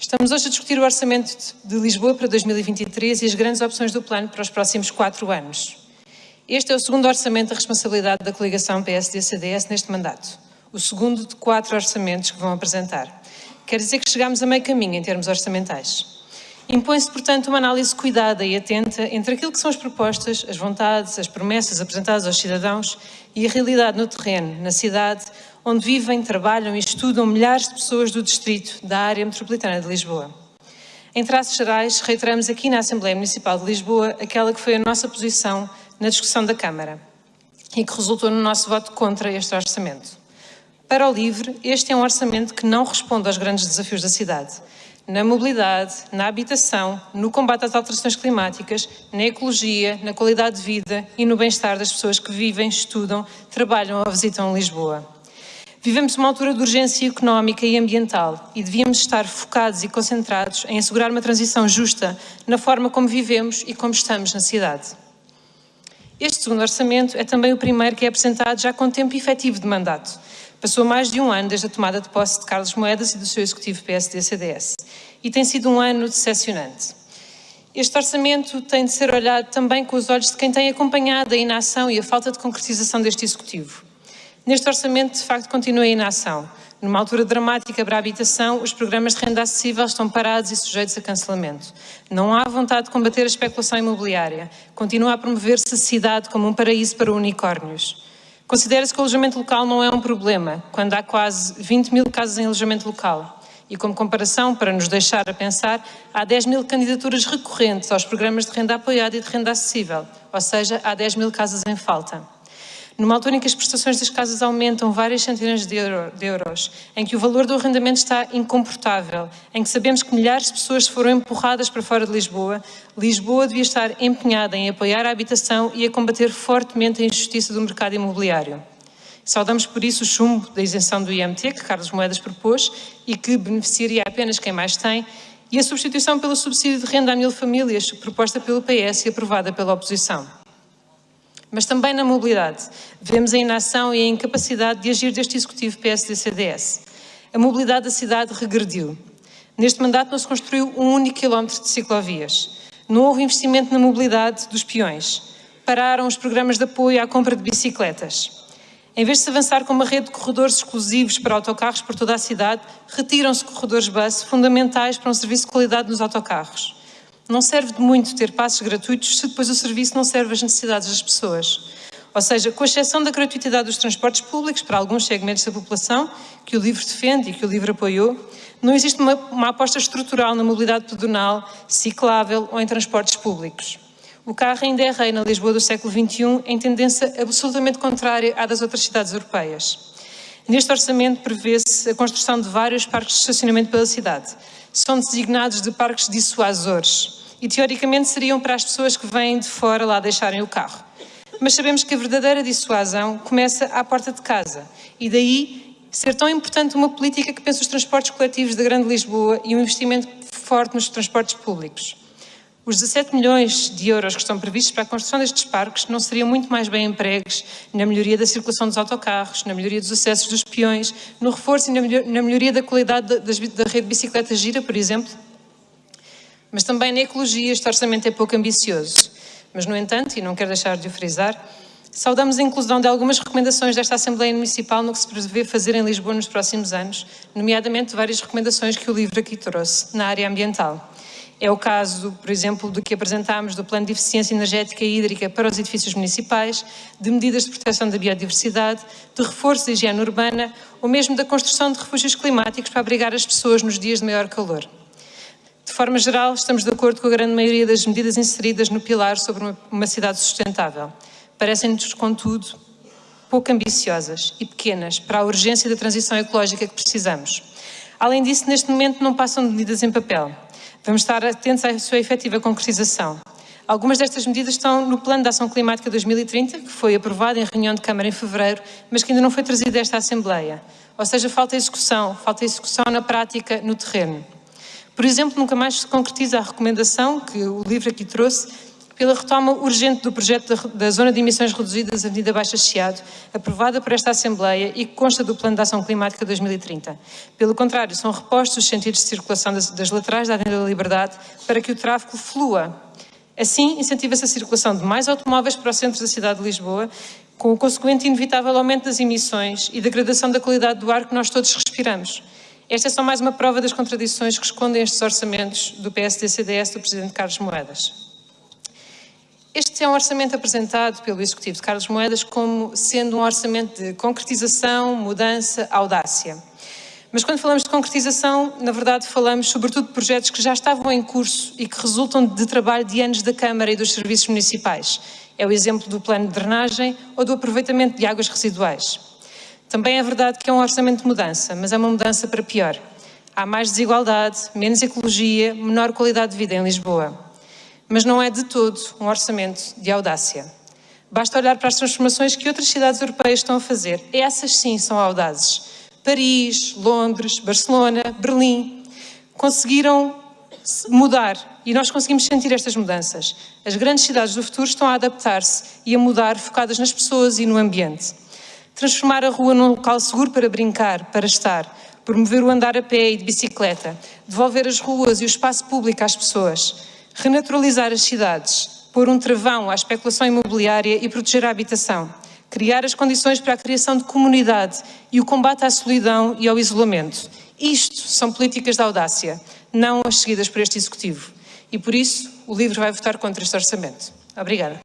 Estamos hoje a discutir o Orçamento de Lisboa para 2023 e as grandes opções do plano para os próximos quatro anos. Este é o segundo orçamento da responsabilidade da coligação PSD-CDS neste mandato. O segundo de quatro orçamentos que vão apresentar. Quer dizer que chegamos a meio caminho em termos orçamentais. Impõe-se, portanto, uma análise cuidada e atenta entre aquilo que são as propostas, as vontades, as promessas apresentadas aos cidadãos e a realidade no terreno, na cidade, onde vivem, trabalham e estudam milhares de pessoas do distrito da área metropolitana de Lisboa. Em traços gerais, reiteramos aqui na Assembleia Municipal de Lisboa aquela que foi a nossa posição na discussão da Câmara e que resultou no nosso voto contra este orçamento. Para o LIVRE, este é um orçamento que não responde aos grandes desafios da cidade, na mobilidade, na habitação, no combate às alterações climáticas, na ecologia, na qualidade de vida e no bem-estar das pessoas que vivem, estudam, trabalham ou visitam Lisboa. Vivemos uma altura de urgência económica e ambiental e devíamos estar focados e concentrados em assegurar uma transição justa na forma como vivemos e como estamos na cidade. Este segundo orçamento é também o primeiro que é apresentado já com tempo efetivo de mandato. Passou mais de um ano desde a tomada de posse de Carlos Moedas e do seu executivo PSD-CDS e tem sido um ano decepcionante. Este orçamento tem de ser olhado também com os olhos de quem tem acompanhado a inação e a falta de concretização deste executivo. Neste orçamento, de facto, continua a inação. Numa altura dramática para a habitação, os programas de renda acessível estão parados e sujeitos a cancelamento. Não há vontade de combater a especulação imobiliária. Continua a promover-se a cidade como um paraíso para unicórnios. Considera-se que o alojamento local não é um problema, quando há quase 20 mil casas em alojamento local. E como comparação, para nos deixar a pensar, há 10 mil candidaturas recorrentes aos programas de renda apoiada e de renda acessível, ou seja, há 10 mil casas em falta. Numa altura em que as prestações das casas aumentam várias centenas de, euro, de, euros, em que o valor do arrendamento está incomportável, em que sabemos que milhares de pessoas foram empurradas para fora de Lisboa, Lisboa devia estar empenhada em apoiar a habitação e a combater fortemente a injustiça do mercado imobiliário. Saudamos por isso o chumbo da isenção do IMT, que Carlos Moedas propôs e que beneficiaria apenas quem mais tem, e a substituição pelo subsídio de renda a mil famílias, proposta pelo PS e aprovada pela oposição mas também na mobilidade. Vemos a inação e a incapacidade de agir deste Executivo PSD-CDS. A mobilidade da cidade regrediu. Neste mandato não se construiu um único quilómetro de ciclovias. Não houve investimento na mobilidade dos peões. Pararam os programas de apoio à compra de bicicletas. Em vez de se avançar com uma rede de corredores exclusivos para autocarros por toda a cidade, retiram-se corredores bus fundamentais para um serviço de qualidade nos autocarros. Não serve de muito ter passos gratuitos se depois o serviço não serve às necessidades das pessoas. Ou seja, com exceção da gratuitidade dos transportes públicos para alguns segmentos da população, que o LIVRE defende e que o LIVRE apoiou, não existe uma, uma aposta estrutural na mobilidade pedonal, ciclável ou em transportes públicos. O carro ainda é rei na Lisboa do século XXI, em tendência absolutamente contrária à das outras cidades europeias. Neste orçamento prevê-se a construção de vários parques de estacionamento pela cidade. São designados de parques dissuasores e teoricamente seriam para as pessoas que vêm de fora lá deixarem o carro. Mas sabemos que a verdadeira dissuasão começa à porta de casa e daí ser tão importante uma política que pensa os transportes coletivos da Grande Lisboa e um investimento forte nos transportes públicos. Os 17 milhões de euros que estão previstos para a construção destes parques não seriam muito mais bem empregues na melhoria da circulação dos autocarros, na melhoria dos acessos dos peões, no reforço e na melhoria da qualidade da, da rede de bicicleta gira, por exemplo? Mas também na ecologia este orçamento é pouco ambicioso. Mas, no entanto, e não quero deixar de o frisar, saudamos a inclusão de algumas recomendações desta Assembleia Municipal no que se prevê fazer em Lisboa nos próximos anos, nomeadamente várias recomendações que o livro aqui trouxe na área ambiental. É o caso, por exemplo, do que apresentámos do Plano de Eficiência Energética e Hídrica para os edifícios municipais, de medidas de proteção da biodiversidade, de reforço da higiene urbana ou mesmo da construção de refúgios climáticos para abrigar as pessoas nos dias de maior calor. Forma geral, estamos de acordo com a grande maioria das medidas inseridas no pilar sobre uma, uma cidade sustentável. Parecem-nos, contudo, pouco ambiciosas e pequenas para a urgência da transição ecológica que precisamos. Além disso, neste momento não passam de medidas em papel. Vamos estar atentos à sua efetiva concretização. Algumas destas medidas estão no Plano de Ação Climática 2030, que foi aprovado em reunião de Câmara em fevereiro, mas que ainda não foi trazido a esta Assembleia. Ou seja, falta execução, falta execução na prática, no terreno. Por exemplo, nunca mais se concretiza a recomendação que o livro aqui trouxe pela retoma urgente do projeto da, Zona de Emissões Reduzidas Avenida Baixa Chiado, aprovada por esta Assembleia e que consta do Plano de Ação Climática 2030. Pelo contrário, são repostos os sentidos de circulação das, das laterais da Avenida da Liberdade para que o tráfego flua. Assim, incentiva-se a circulação de mais automóveis para o centro da cidade de Lisboa, com o consequente inevitável aumento das emissões e degradação da qualidade do ar que nós todos respiramos. Esta é só mais uma prova das contradições que escondem estes orçamentos do PSD-CDS do Presidente Carlos Moedas. Este é um orçamento apresentado pelo Executivo de Carlos Moedas como sendo um orçamento de concretização, mudança, audácia. Mas quando falamos de concretização, na verdade falamos sobretudo de projetos que já estavam em curso e que resultam de trabalho de anos da Câmara e dos serviços municipais. É o exemplo do plano de drenagem ou do aproveitamento de águas residuais. Também é verdade que é um orçamento de mudança, mas é uma mudança para pior. Há mais desigualdade, menos ecologia, menor qualidade de vida em Lisboa mas não é de todo um orçamento de audácia. Basta olhar para as transformações que outras cidades europeias estão a fazer. Essas sim são audazes. Paris, Londres, Barcelona, Berlim conseguiram mudar e nós conseguimos sentir estas mudanças. As grandes cidades do futuro estão a adaptar-se e a mudar focadas nas pessoas e no ambiente. Transformar a rua num local seguro para brincar, para estar, promover o andar a pé e de bicicleta, devolver as ruas e o espaço público às pessoas, renaturalizar as cidades, pôr um travão à especulação imobiliária e proteger a habitação, criar as condições para a criação de comunidade e o combate à solidão e ao isolamento. Isto são políticas de audácia, não as seguidas por este Executivo. E por isso o LIVRE vai votar contra este orçamento. Obrigada.